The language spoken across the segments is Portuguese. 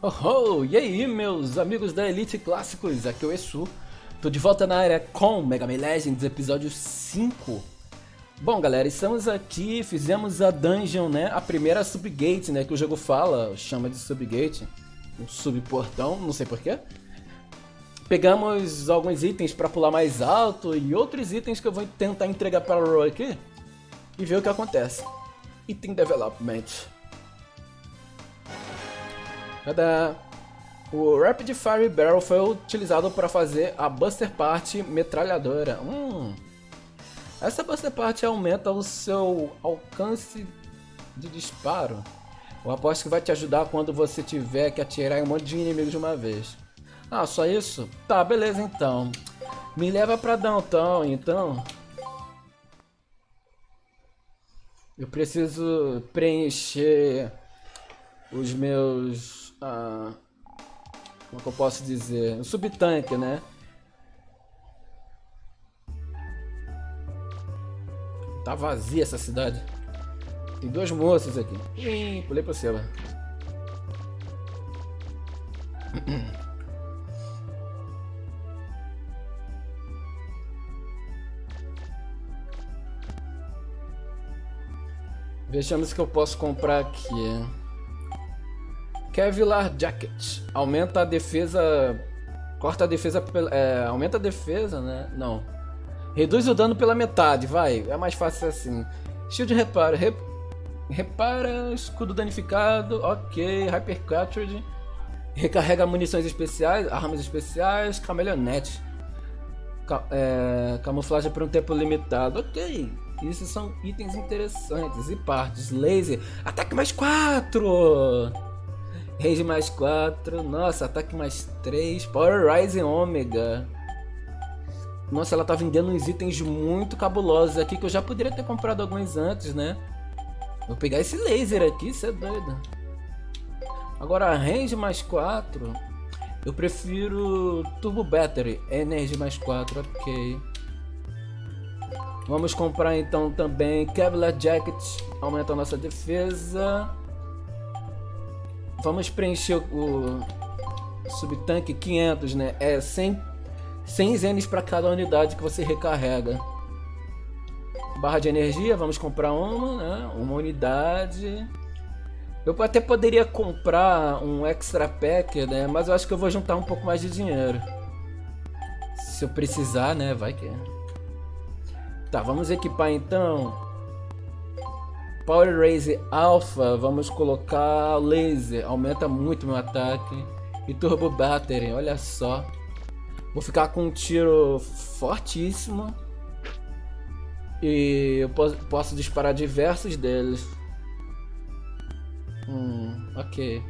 Oh, oh, e aí, meus amigos da Elite Clássicos, aqui é o Esu. Tô de volta na área com Mega Man Legends, episódio 5. Bom, galera, estamos aqui, fizemos a dungeon, né, a primeira subgate, né, que o jogo fala, chama de subgate, um subportão, não sei porquê. Pegamos alguns itens para pular mais alto e outros itens que eu vou tentar entregar para o Roy aqui e ver o que acontece. Item Development. Tadá! O Rapid Fire Barrel foi utilizado para fazer a Buster Part metralhadora. Hum. Essa Buster Part aumenta o seu alcance de disparo. Eu aposto que vai te ajudar quando você tiver que atirar em um monte de inimigos de uma vez. Ah, só isso? Tá, beleza então. Me leva pra Downtown, então. Eu preciso preencher os meus ah, como é eu posso dizer? Um subtanque, né? Tá vazia essa cidade. Tem dois moços aqui. Pulei pra cima. Vejamos o que eu posso comprar aqui. Kevlar Jacket. Aumenta a defesa. Corta a defesa. É, aumenta a defesa, né? Não. Reduz o dano pela metade, vai. É mais fácil assim. Shield repara. Rep, repara. Escudo danificado. Ok. Hyper Cartridge. Recarrega munições especiais. Armas especiais. Camelionete. Ca, é, camuflagem por um tempo limitado. Ok. Isso são itens interessantes. E partes. Laser. Ataque mais 4! Range mais 4. Nossa, ataque mais 3. Power Rising Omega. Nossa, ela tá vendendo uns itens muito cabulosos aqui que eu já poderia ter comprado alguns antes, né? Vou pegar esse laser aqui, isso é doido. Agora, range mais 4. Eu prefiro Turbo Battery. Energy mais 4, ok. Vamos comprar então também Kevlar Jacket. Aumenta a nossa defesa. Vamos preencher o subtanque 500, né? É 100, 100 zenes para cada unidade que você recarrega. Barra de energia, vamos comprar uma, né? Uma unidade. Eu até poderia comprar um extra pack, né? Mas eu acho que eu vou juntar um pouco mais de dinheiro. Se eu precisar, né? Vai que... Tá, vamos equipar então Power Raise Alpha, vamos colocar laser, aumenta muito meu ataque. E Turbo Battery, olha só. Vou ficar com um tiro fortíssimo. E eu posso disparar diversos deles. Hum, ok.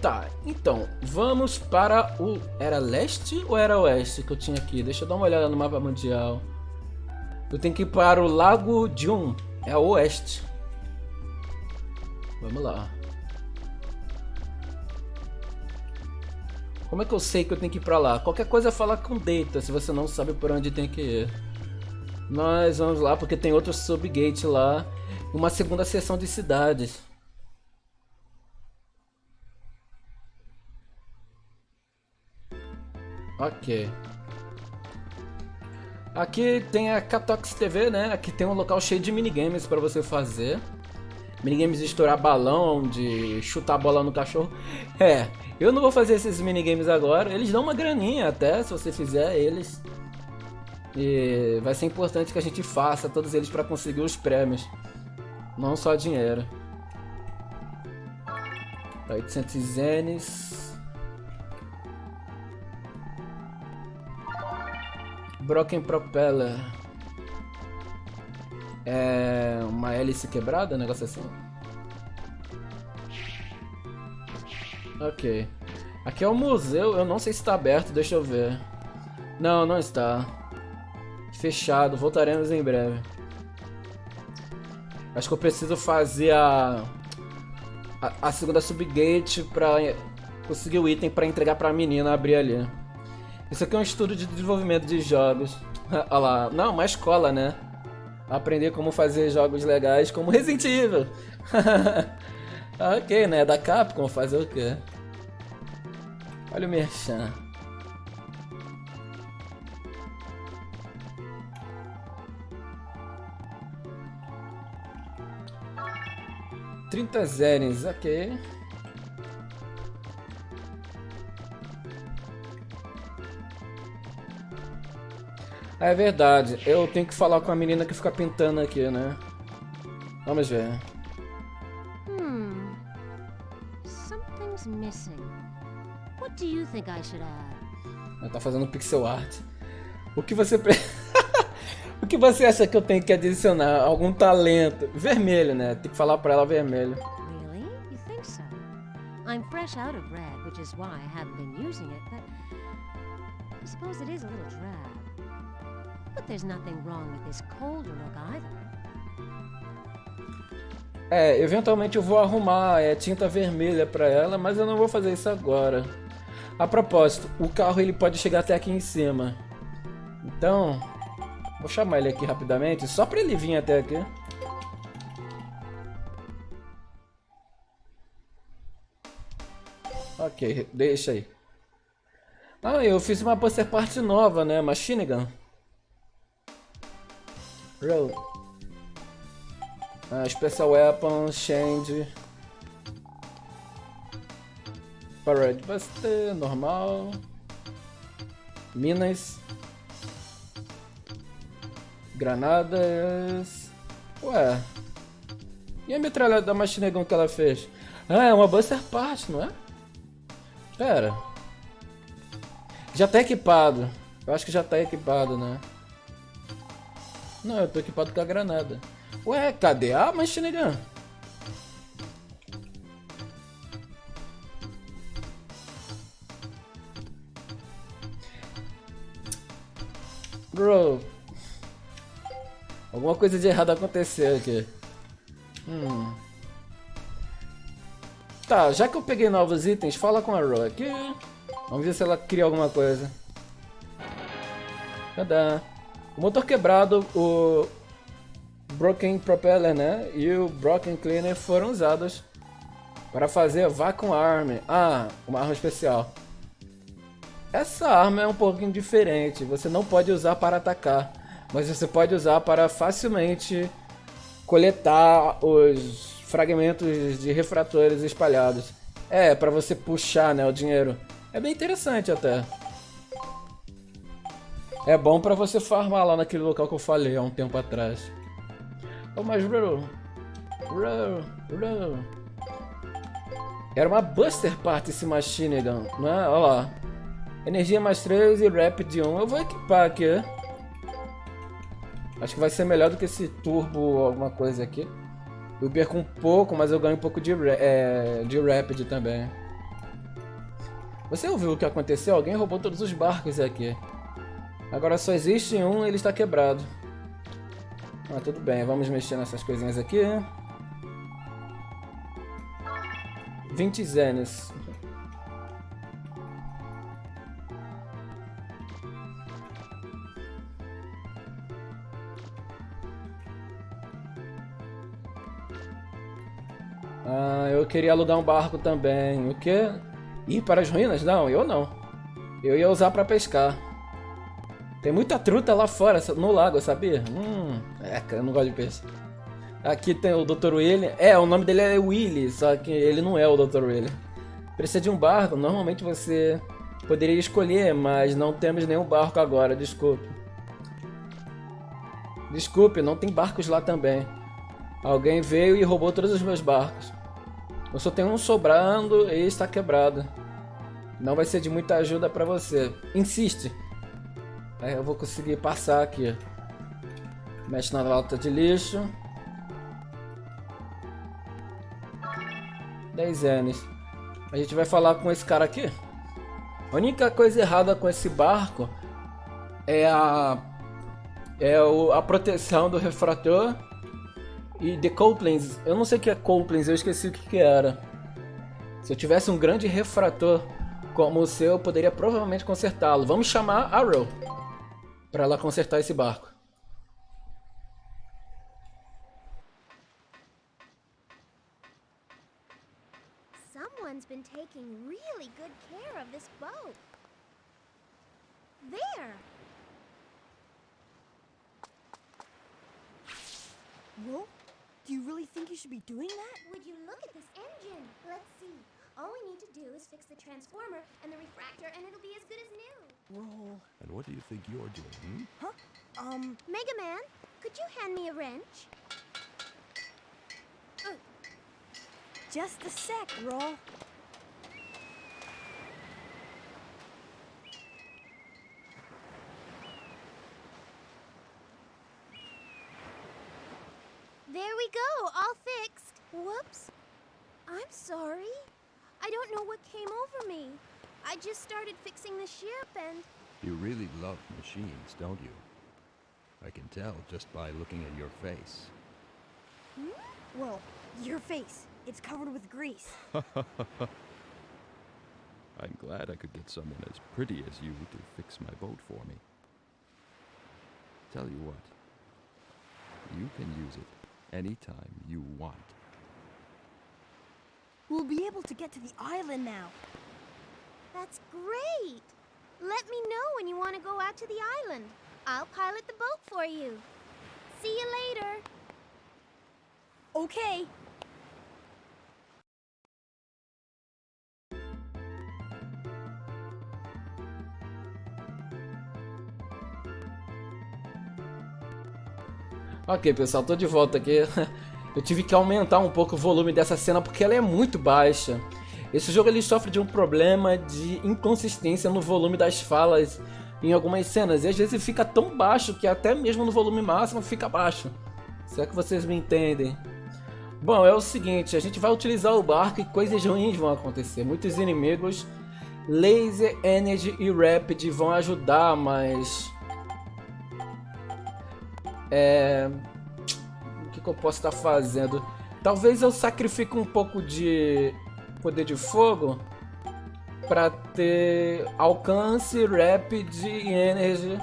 Tá, então, vamos para o... Era leste ou era oeste que eu tinha aqui? Deixa eu dar uma olhada no mapa mundial. Eu tenho que ir para o Lago Jun. É a oeste. Vamos lá. Como é que eu sei que eu tenho que ir pra lá? Qualquer coisa é falar com Data, se você não sabe por onde tem que ir. Nós vamos lá porque tem outro subgate lá. Uma segunda seção de cidades. Ok. Aqui tem a Catox TV, né? Aqui tem um local cheio de minigames para você fazer. Minigames de estourar balão, de chutar a bola no cachorro. É, eu não vou fazer esses minigames agora. Eles dão uma graninha até, se você fizer eles. E vai ser importante que a gente faça todos eles para conseguir os prêmios. Não só dinheiro. 800 zenes. Broken Propeller. É uma hélice quebrada, um negócio assim. Ok. Aqui é o museu, eu não sei se está aberto, deixa eu ver. Não, não está. Fechado, voltaremos em breve. Acho que eu preciso fazer a... A, a segunda subgate pra conseguir o item pra entregar pra menina abrir ali. Isso aqui é um estudo de desenvolvimento de jogos. Olha lá. Não, uma escola, né? Aprender como fazer jogos legais como Resident Evil. ok, né? Da Capcom fazer o quê? Olha o Merchan. Trinta zerens, ok. É verdade, eu tenho que falar com a menina que fica pintando aqui, né? Vamos ver. Hmm. Something's missing. What do you think I should add? Ela tá fazendo pixel art. O que você O que você acha que eu tenho que adicionar? Algum talento? Vermelho, né? Tem que falar pra ela vermelho. Really? You think so? I'm fresh out of red, which is why I haven't been using it, but I suppose it is a little drab. But there's nothing wrong with this colder look either. É, eventualmente eu vou arrumar é, tinta vermelha para ela, mas eu não vou fazer isso agora. A propósito, o carro ele pode chegar até aqui em cima. Então, vou chamar ele aqui rapidamente, só para ele vir até aqui. Ok, deixa aí. Ah, eu fiz uma poster parte nova, né? Machine Gun. Roll. Uh, special Weapon, Change. Parade Buster, normal. Minas. Granadas. Ué. E a metralhadora da Machine Gun que ela fez? Ah, é uma Buster Part, não é? Pera. Já tá equipado. Eu acho que já tá equipado, né? Não, eu tô equipado com a granada. Ué, cadê a machine gun? Bro. Alguma coisa de errado aconteceu aqui. Hum. Tá, já que eu peguei novos itens, fala com a Ro aqui. Vamos ver se ela cria alguma coisa. Cadê? O motor quebrado, o Broken Propeller né, e o Broken Cleaner foram usados para fazer Vacuum Arm. Ah, uma arma especial. Essa arma é um pouquinho diferente, você não pode usar para atacar, mas você pode usar para facilmente coletar os fragmentos de refratores espalhados. É, para você puxar né, o dinheiro. É bem interessante até. É bom para você farmar lá naquele local que eu falei há um tempo atrás. Oh, mas. Era uma Buster Part esse Machine Gun, né? Olha lá. Energia mais 3 e Rapid 1. Eu vou equipar aqui. Acho que vai ser melhor do que esse Turbo alguma coisa aqui. Eu perco um pouco, mas eu ganho um pouco de, é, de Rapid também. Você ouviu o que aconteceu? Alguém roubou todos os barcos aqui. Agora só existe um ele está quebrado. Ah, tudo bem, vamos mexer nessas coisinhas aqui. 20 zenes. Ah, eu queria alugar um barco também. O quê? Ir para as ruínas? Não, eu não. Eu ia usar para pescar. Tem muita truta lá fora, no lago, sabia? Hum, é, cara, eu não gosto de peixe. Aqui tem o Dr. William. É, o nome dele é Willy, só que ele não é o Dr. William. Precisa de um barco? Normalmente você poderia escolher, mas não temos nenhum barco agora, desculpe. Desculpe, não tem barcos lá também. Alguém veio e roubou todos os meus barcos. Eu só tenho um sobrando e está quebrado. Não vai ser de muita ajuda para você. Insiste. Aí eu vou conseguir passar aqui. Mexe na lata de lixo. 10 anos. A gente vai falar com esse cara aqui. A única coisa errada com esse barco é a é o, a proteção do refrator e de couplings. Eu não sei o que é couplings, eu esqueci o que, que era. Se eu tivesse um grande refrator como o seu, eu poderia provavelmente consertá-lo. Vamos chamar Arrow para ela consertar esse barco. Someone's been taking really good care of this boat. There! Well, do you really think you should be doing that? Would you look at this engine? Let's see. All we need to do is fix the transformer and the refractor, and it'll be as good as new. Roll. And what do you think you're doing? hmm? Huh? Um, Mega Man, could you hand me a wrench? just a sec, Roll. There we go, all fixed. Whoops. I'm sorry. I don't know what came over me. I just started fixing the ship and. You really love machines, don't you? I can tell just by looking at your face. Hmm? Well, your face. It's covered with grease. I'm glad I could get someone as pretty as you to fix my boat for me. Tell you what, you can use it anytime you want. We'll be able to get to the island now. That's great! Let me know when you want to go out to the island. I'll pilot the boat for you. See you later. Okay. Ok, pessoal, tô de volta aqui. Eu tive que aumentar um pouco o volume dessa cena porque ela é muito baixa. Esse jogo ele sofre de um problema de inconsistência no volume das falas em algumas cenas. E às vezes fica tão baixo que até mesmo no volume máximo fica baixo. Se é que vocês me entendem. Bom, é o seguinte, a gente vai utilizar o barco e coisas ruins vão acontecer. Muitos inimigos, Laser, Energy e Rapid vão ajudar, mas... É... Que eu posso estar fazendo? Talvez eu sacrifique um pouco de poder de fogo para ter alcance, rapid e energy.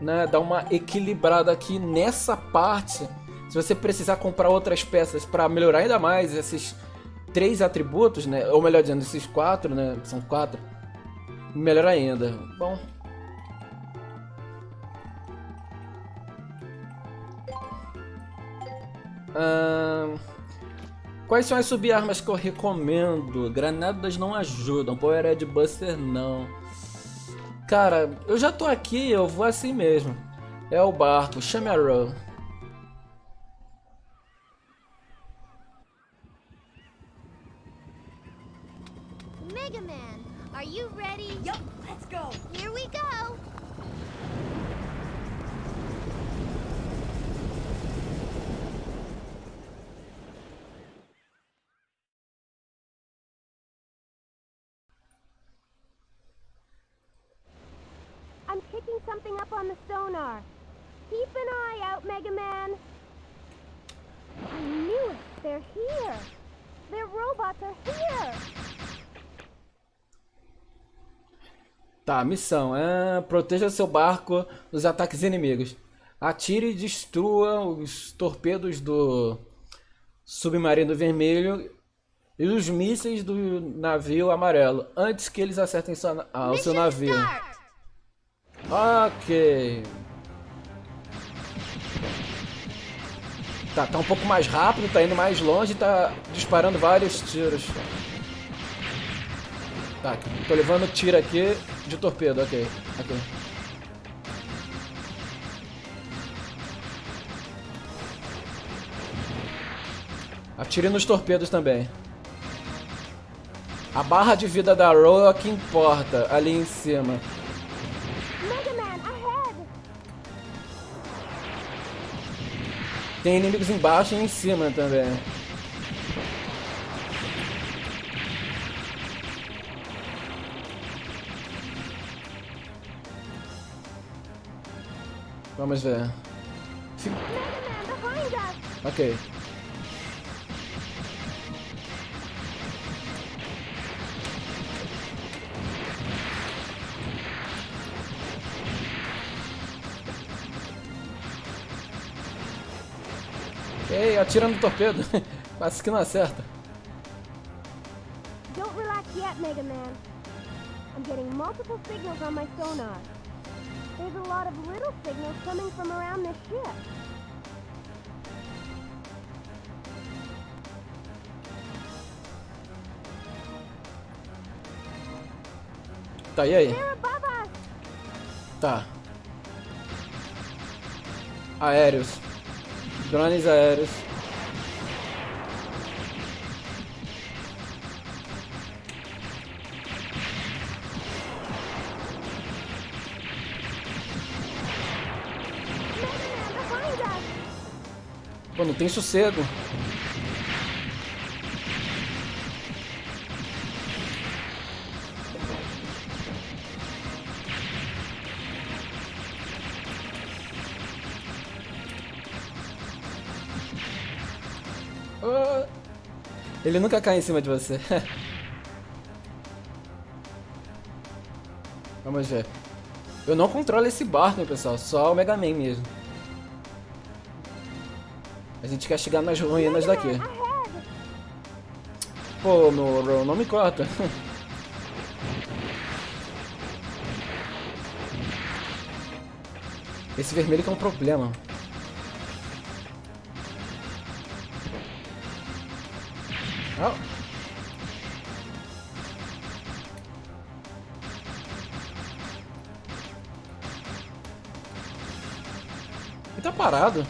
Né? Dar uma equilibrada aqui nessa parte. Se você precisar comprar outras peças para melhorar ainda mais esses três atributos, né? Ou melhor dizendo, esses quatro, né? São quatro. Melhor ainda. Bom. Ahn... Quais são as sub-armas que eu recomendo? Granadas não ajudam, Power Red Buster não. Cara, eu já tô aqui, eu vou assim mesmo. É o barco, chame a Row. Mega Man, are you ready? Yup, let's go. Here we go. I'm picking something up on the sonar. Keep an eye out, Mega Man. I knew it. They're here. Their robots are here. Tá, missão. É, proteja seu barco dos ataques inimigos. Atire e destrua os torpedos do submarino vermelho e os mísseis do navio amarelo antes que eles acertem sua, ah, o seu navio. Ok. Tá, tá um pouco mais rápido, tá indo mais longe, tá disparando vários tiros. Tá, tô levando tiro aqui de torpedo, ok. ok. Atire nos torpedos também. A barra de vida da o que importa, ali em cima. Tem inimigos embaixo e em cima também. Vamos ver. Ok. Atira no torpedo. Quase que não acerta. Don't relax yet, Mega Man. I'm getting multiple signals on my sonar. There's a lot of little signals coming from around this ship. Tá, e aí? Tá. Aéreos. Drones aéreos. Não tem sossego. Ah, Ele nunca cai em cima de você. Vamos ver. Eu não controlo esse barco, pessoal. Só o Mega Man mesmo. A gente quer chegar nas ruínas daqui. Pô, Moro, não me corta. Esse vermelho que é um problema. Ah. Ele tá parado.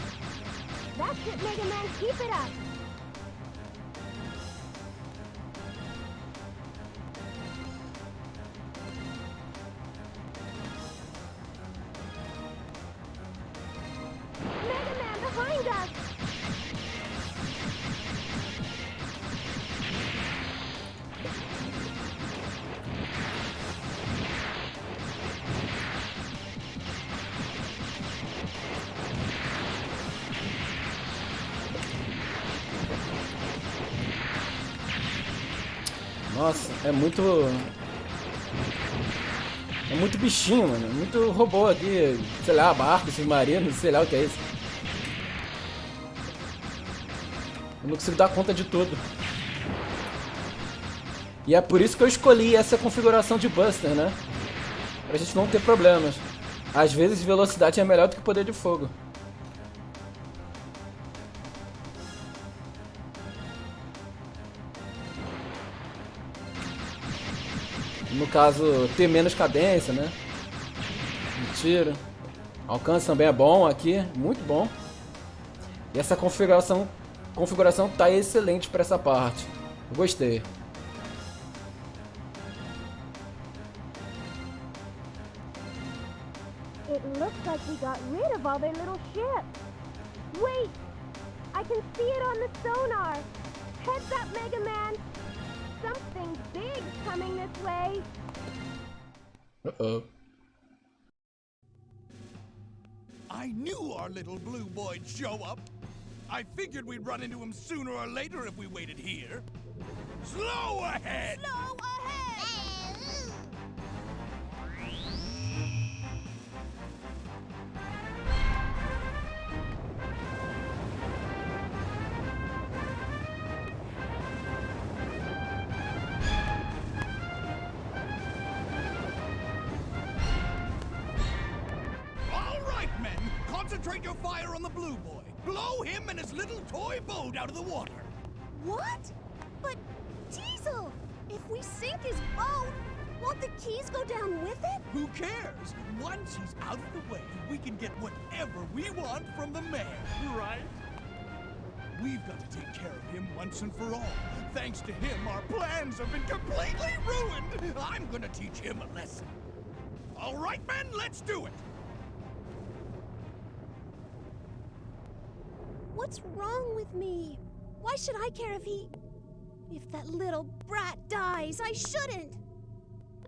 Nossa, é muito. É muito bichinho, mano. Muito robô aqui. Sei lá, barco, submarino, sei lá o que é isso. Eu não consigo dar conta de tudo. E é por isso que eu escolhi essa configuração de Buster, né? Pra gente não ter problemas. Às vezes velocidade é melhor do que poder de fogo. Caso, ter menos cadência, né? De tiro. Alcance também é bom aqui, muito bom. E essa configuração, configuração tá excelente para essa parte. Eu gostei. It looks like we got rid of all their little ships. Wait! I can see it on the sonar. Heads up, Mega Man. Something big's coming this way. Uh-oh. I knew our little blue boy'd show up. I figured we'd run into him sooner or later if we waited here. Slow ahead! Slow ahead! Concentrate your fire on the blue boy. Blow him and his little toy boat out of the water. What? But, Diesel, if we sink his boat, won't the keys go down with it? Who cares? Once he's out of the way, we can get whatever we want from the man. right? We've got to take care of him once and for all. Thanks to him, our plans have been completely ruined. I'm gonna teach him a lesson. All right, men, let's do it. What's wrong with me? Why should I care if he. If that little brat dies? I shouldn't!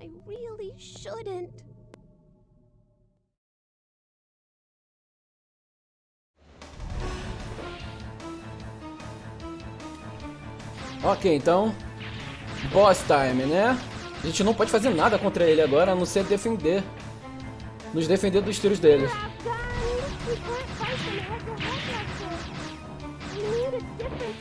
I really shouldn't. Ok, então. Boss time, né? A gente não pode fazer nada contra ele agora, a não ser defender. Nos defender dos tiros dele.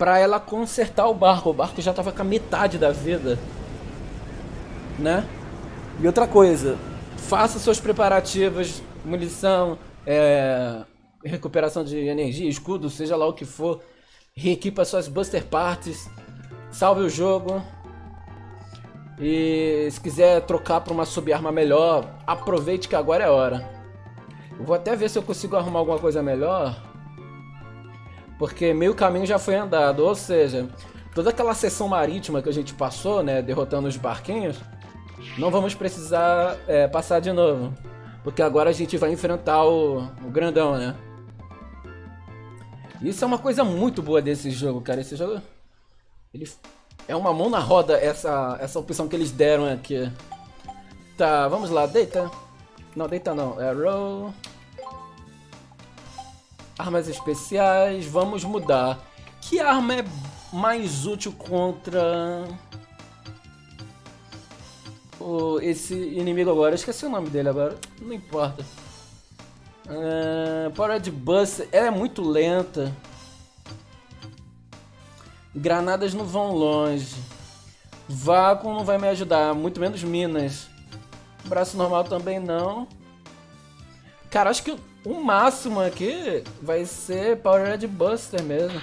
Pra ela consertar o barco. O barco já tava com a metade da vida. Né? E outra coisa, faça seus preparativos, munição, é, recuperação de energia, escudo, seja lá o que for. Reequipa suas Buster Parts. Salve o jogo. E se quiser trocar para uma sub-arma melhor, aproveite que agora é hora. Eu vou até ver se eu consigo arrumar alguma coisa melhor. Porque meio caminho já foi andado, ou seja, toda aquela seção marítima que a gente passou, né, derrotando os barquinhos, não vamos precisar é, passar de novo. Porque agora a gente vai enfrentar o, o grandão, né? Isso é uma coisa muito boa desse jogo, cara. Esse jogo... Ele é uma mão na roda essa, essa opção que eles deram aqui. Tá, vamos lá, deita. Não, deita não. É roll. Armas especiais, vamos mudar. Que arma é mais útil contra o, esse inimigo agora? Esqueci o nome dele agora, não importa. Uh, Power de Buster, ela é muito lenta. Granadas não vão longe. Vácuo não vai me ajudar, muito menos minas. Braço normal também não. Cara, acho que o máximo aqui vai ser Power Red Buster mesmo.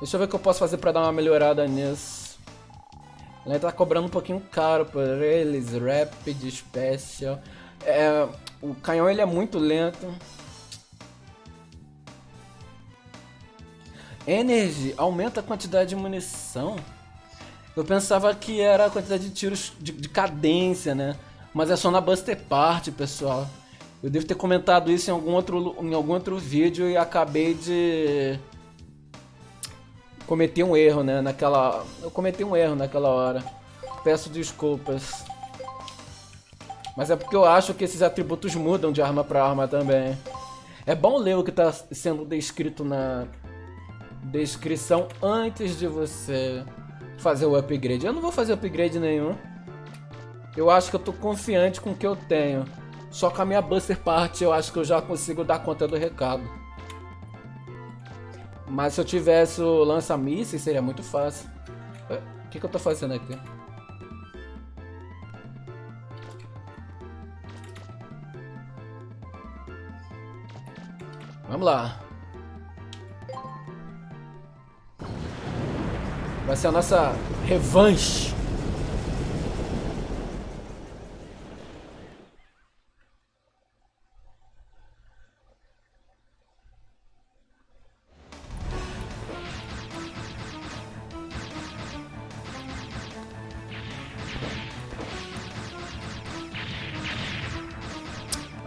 Deixa eu ver o que eu posso fazer pra dar uma melhorada nisso. Ele tá cobrando um pouquinho caro por eles. Rapid, Special. É, o canhão ele é muito lento. Energy aumenta a quantidade de munição. Eu pensava que era a quantidade de tiros de, de cadência, né? Mas é só na Buster Part, pessoal. Eu devo ter comentado isso em algum outro, em algum outro vídeo e acabei de cometer um erro, né? Naquela, eu cometi um erro naquela hora. Peço desculpas. Mas é porque eu acho que esses atributos mudam de arma para arma também. É bom ler o que está sendo descrito na descrição antes de você fazer o upgrade. Eu não vou fazer upgrade nenhum. Eu acho que eu tô confiante com o que eu tenho. Só com a minha Buster Part eu acho que eu já consigo dar conta do recado. Mas se eu tivesse o lança-mísseis seria muito fácil. O que, que eu tô fazendo aqui? Vamos lá. Vai ser a nossa revanche.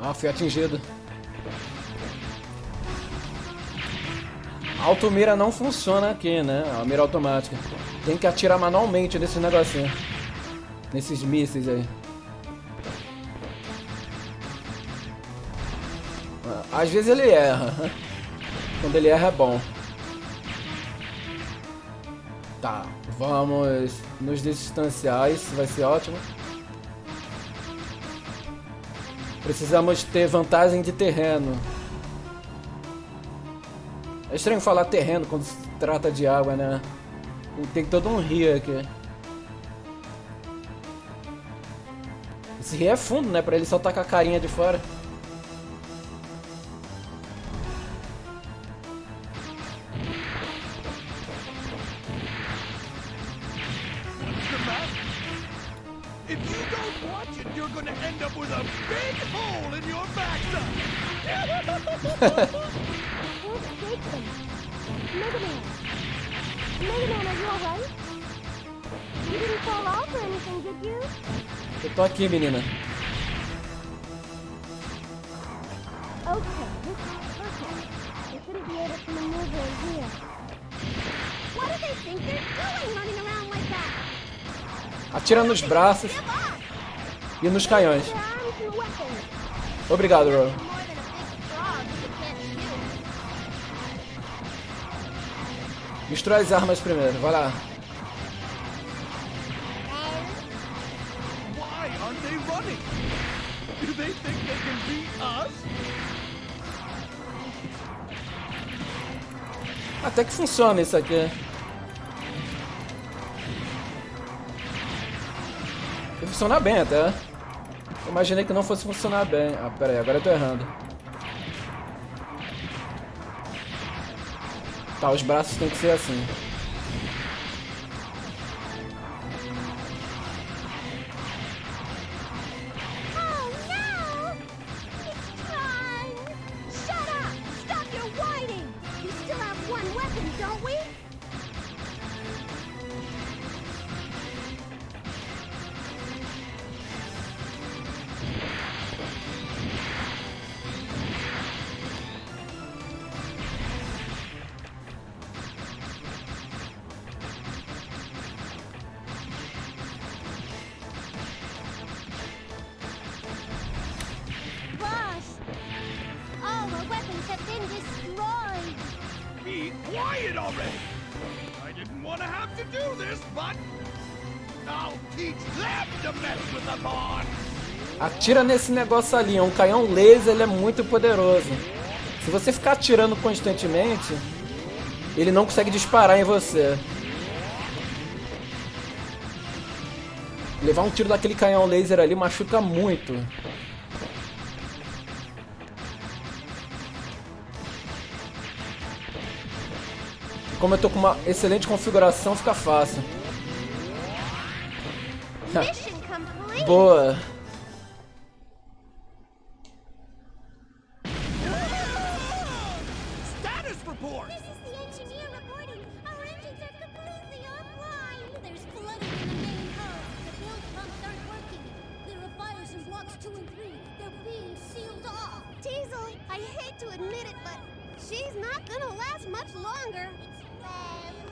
Ah, fui atingido. A automira não funciona aqui, né? A mira automática. Tem que atirar manualmente nesse negocinho. Nesses mísseis aí. Às vezes ele erra. Quando ele erra é bom. Tá, vamos nos distanciar, isso vai ser ótimo. Precisamos ter vantagem de terreno. É estranho falar terreno quando se trata de água, né? Tem todo um rio aqui. Esse rio é fundo, né? Pra ele soltar com a carinha de fora. You're gonna end up with a big hole in your backside. Mega Man. Mega Man, are you alright? You didn't fall off or anything, did you? Eu tô aqui, menina. Okay, this is perfect. They shouldn't be able to maneuver in here. What do they think they're doing running around like that? Atira nos braços! e nos canhões. Obrigado, Ron. Destrói as armas primeiro, vai lá. Até que funciona isso aqui. Funciona bem até. Imaginei que não fosse funcionar bem. Ah, pera aí, agora eu tô errando. Tá, os braços tem que ser assim. Quiet already! I didn't want to have to do this, but I'll teach them to mess with the pawn! Atira nesse negócio ali, é um canhão laser, ele é muito poderoso. Se você ficar atirando constantemente, ele não consegue disparar em você. Levar um tiro daquele canhão laser ali machuca muito. Como eu tô com uma excelente configuração, fica fácil. Boa. Status report! This is the engineer reporting. Our engines are completely offline. There's flooding in the main hull. The build pumps aren't working. There are fires in blocks two and three. They're being sealed off. Teasel, I hate to admit it, but she's not gonna last much longer. Bye.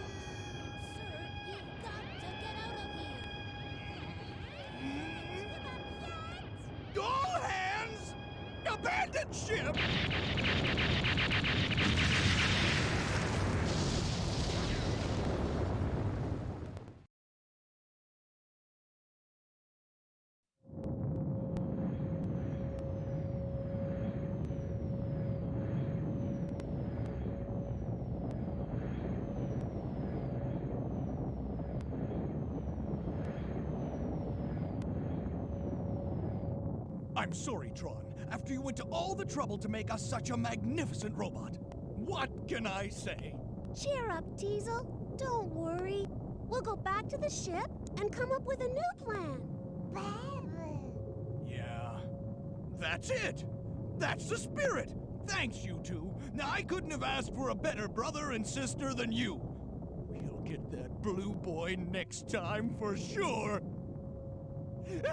I'm sorry, Tron. After you went to all the trouble to make us such a magnificent robot. What can I say? Cheer up, Teasel. Don't worry. We'll go back to the ship and come up with a new plan. Yeah, that's it. That's the spirit. Thanks, you two. Now, I couldn't have asked for a better brother and sister than you. We'll get that blue boy next time for sure. I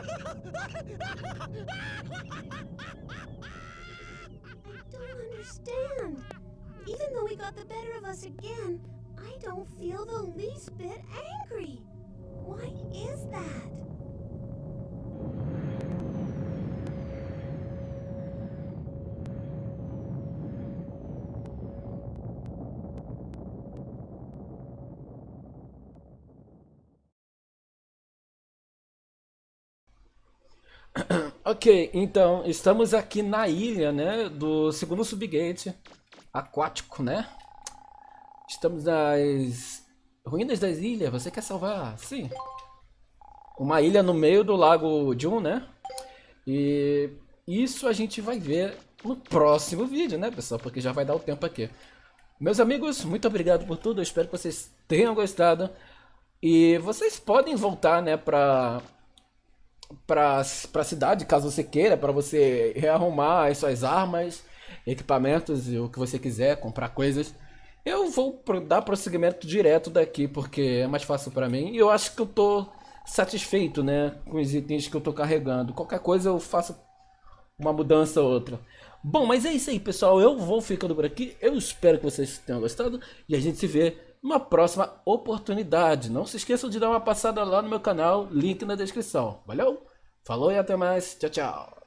don't understand. Even though he got the better of us again, I don't feel the least bit angry. Why is that? Ok, então estamos aqui na ilha, né, do segundo subgate aquático, né? Estamos nas ruínas das ilhas. Você quer salvar? Sim. Uma ilha no meio do lago Jun, né? E isso a gente vai ver no próximo vídeo, né, pessoal? Porque já vai dar o tempo aqui. Meus amigos, muito obrigado por tudo. Eu espero que vocês tenham gostado. E vocês podem voltar, né, pra para a cidade, caso você queira, para você rearrumar as suas armas, equipamentos e o que você quiser, comprar coisas. Eu vou dar prosseguimento direto daqui, porque é mais fácil para mim. E eu acho que eu tô satisfeito, né, com os itens que eu tô carregando. Qualquer coisa eu faço uma mudança ou outra. Bom, mas é isso aí, pessoal. Eu vou ficando por aqui. Eu espero que vocês tenham gostado e a gente se vê numa próxima oportunidade. Não se esqueçam de dar uma passada lá no meu canal, link na descrição. Valeu? Falou e até mais. Tchau, tchau.